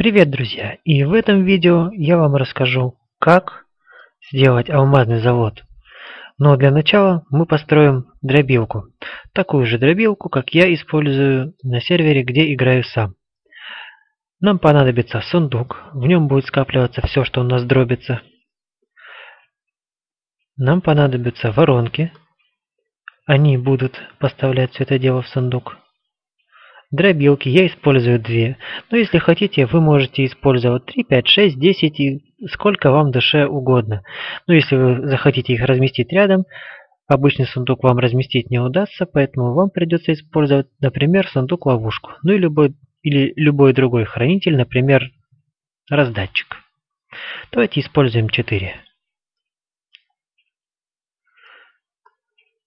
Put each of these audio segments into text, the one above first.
Привет, друзья! И в этом видео я вам расскажу, как сделать алмазный завод. Но для начала мы построим дробилку. Такую же дробилку, как я использую на сервере, где играю сам. Нам понадобится сундук, в нем будет скапливаться все, что у нас дробится. Нам понадобятся воронки, они будут поставлять все это дело в сундук. Дробилки я использую две, но если хотите, вы можете использовать 3, 5, 6, 10 и сколько вам душе угодно. Но если вы захотите их разместить рядом, обычный сундук вам разместить не удастся, поэтому вам придется использовать, например, сундук-ловушку, ну и любой, или любой другой хранитель, например, раздатчик. Давайте используем 4.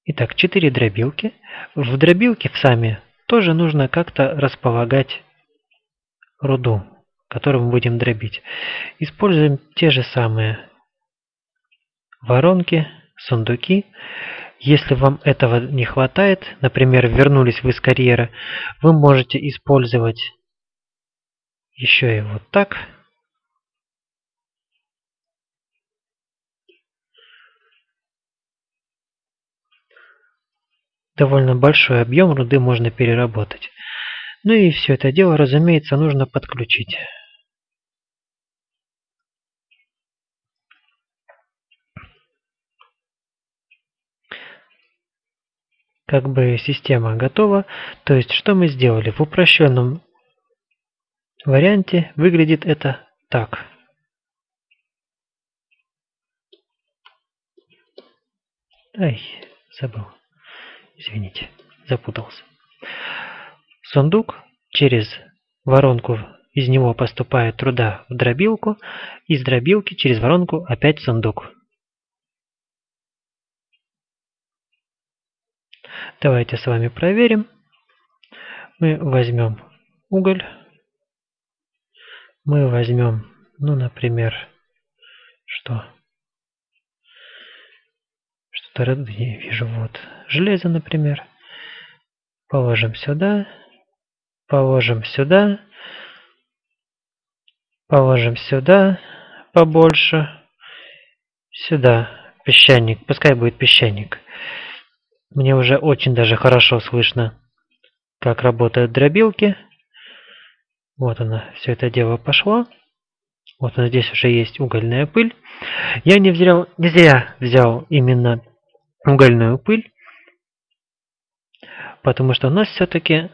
Итак, 4 дробилки. В дробилке в сами тоже нужно как-то располагать руду, которую мы будем дробить. Используем те же самые воронки, сундуки. Если вам этого не хватает, например, вернулись вы из карьера, вы можете использовать еще и вот так. Довольно большой объем руды можно переработать. Ну и все это дело, разумеется, нужно подключить. Как бы система готова. То есть, что мы сделали? В упрощенном варианте выглядит это так. Ай, забыл. Извините, запутался. Сундук через воронку из него поступает труда в дробилку, из дробилки через воронку опять сундук. Давайте с вами проверим. Мы возьмем уголь. Мы возьмем, ну, например, что? Что-то не вижу, вот железо, например. Положим сюда, положим сюда, положим сюда побольше, сюда песчаник, пускай будет песчаник. Мне уже очень даже хорошо слышно, как работают дробилки. Вот она, все это дело пошло. Вот она, здесь уже есть угольная пыль. Я не взял, не зря взял именно угольную пыль потому что у нас все-таки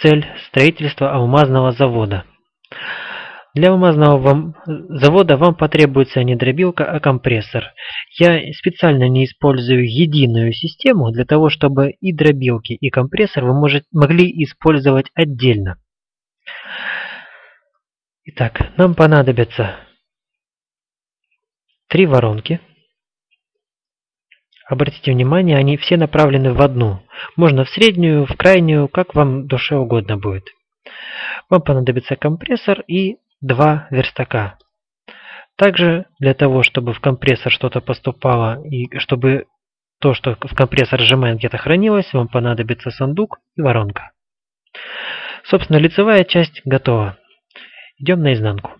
цель строительства алмазного завода. Для алмазного вам, завода вам потребуется не дробилка, а компрессор. Я специально не использую единую систему для того, чтобы и дробилки, и компрессор вы может, могли использовать отдельно. Итак, нам понадобится три воронки. Обратите внимание, они все направлены в одну. Можно в среднюю, в крайнюю, как вам душе угодно будет. Вам понадобится компрессор и два верстака. Также для того, чтобы в компрессор что-то поступало и чтобы то, что в компрессор сжимаем, где-то хранилось, вам понадобится сундук и воронка. Собственно, лицевая часть готова. Идем на изнанку.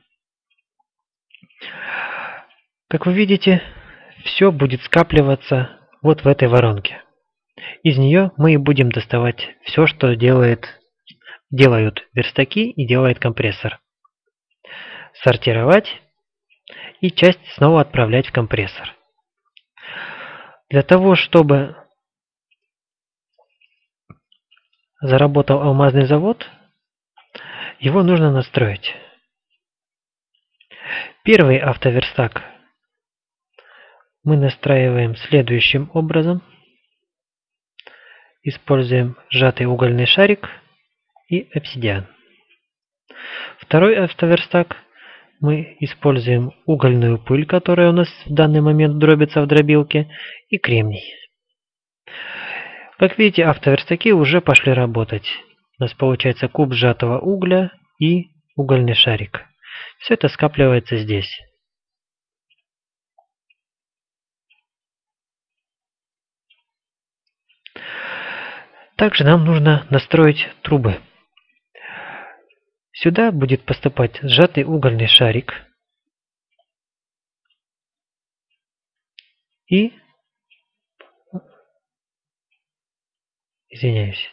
Как вы видите, все будет скапливаться вот в этой воронке. Из нее мы и будем доставать все, что делает, делают верстаки и делает компрессор. Сортировать и часть снова отправлять в компрессор. Для того, чтобы заработал алмазный завод, его нужно настроить. Первый автоверстак мы настраиваем следующим образом. Используем сжатый угольный шарик и обсидиан. Второй автоверстак мы используем угольную пыль, которая у нас в данный момент дробится в дробилке, и кремний. Как видите, автоверстаки уже пошли работать. У нас получается куб сжатого угля и угольный шарик. Все это скапливается здесь. Также нам нужно настроить трубы. Сюда будет поступать сжатый угольный шарик. И... Извиняюсь.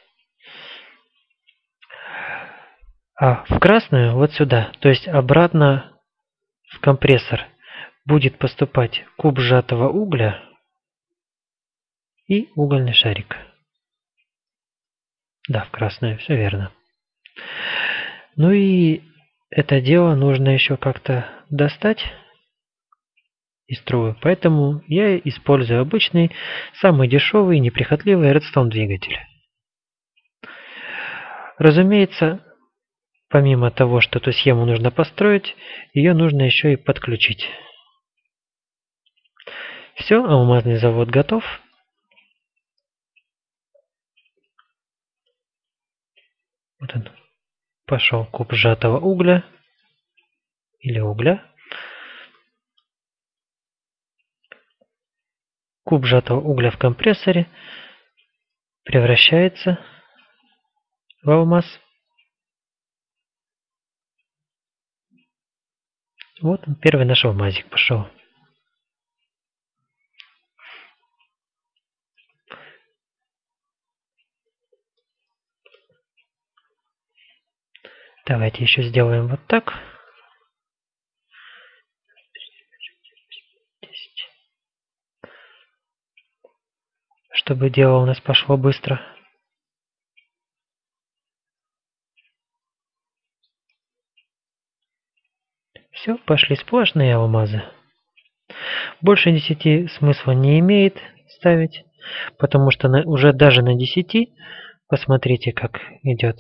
А в красную вот сюда, то есть обратно в компрессор, будет поступать куб сжатого угля и угольный шарик. Да, в красную, все верно. Ну и это дело нужно еще как-то достать из трубы, поэтому я использую обычный, самый дешевый неприхотливый редстоун двигатель. Разумеется, помимо того, что эту схему нужно построить, ее нужно еще и подключить. Все, алмазный завод готов. Вот он. Пошел куб сжатого угля или угля. Куб сжатого угля в компрессоре превращается в алмаз. Вот он, первый наш алмазик пошел. Давайте еще сделаем вот так. Чтобы дело у нас пошло быстро. Все, пошли сплошные алмазы. Больше 10 смысла не имеет ставить, потому что на, уже даже на 10, посмотрите, как идет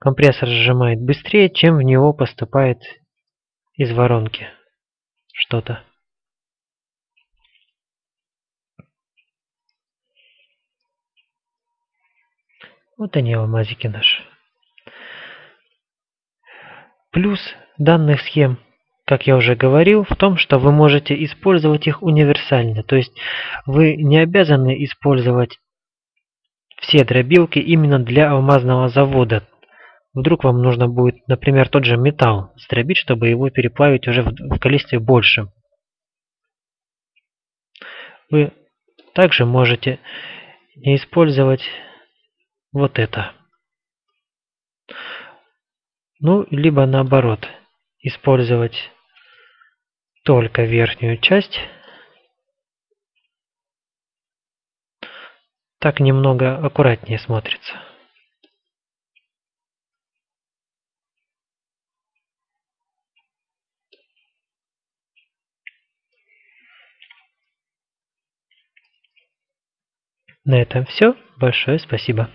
Компрессор сжимает быстрее, чем в него поступает из воронки что-то. Вот они, алмазики наши. Плюс данных схем, как я уже говорил, в том, что вы можете использовать их универсально. То есть вы не обязаны использовать все дробилки именно для алмазного завода. Вдруг вам нужно будет, например, тот же металл сдробить, чтобы его переплавить уже в, количестве большем. Вы также можете не использовать вот это. Ну, либо наоборот, использовать только верхнюю часть. Так немного аккуратнее смотрится. На этом все. Большое спасибо.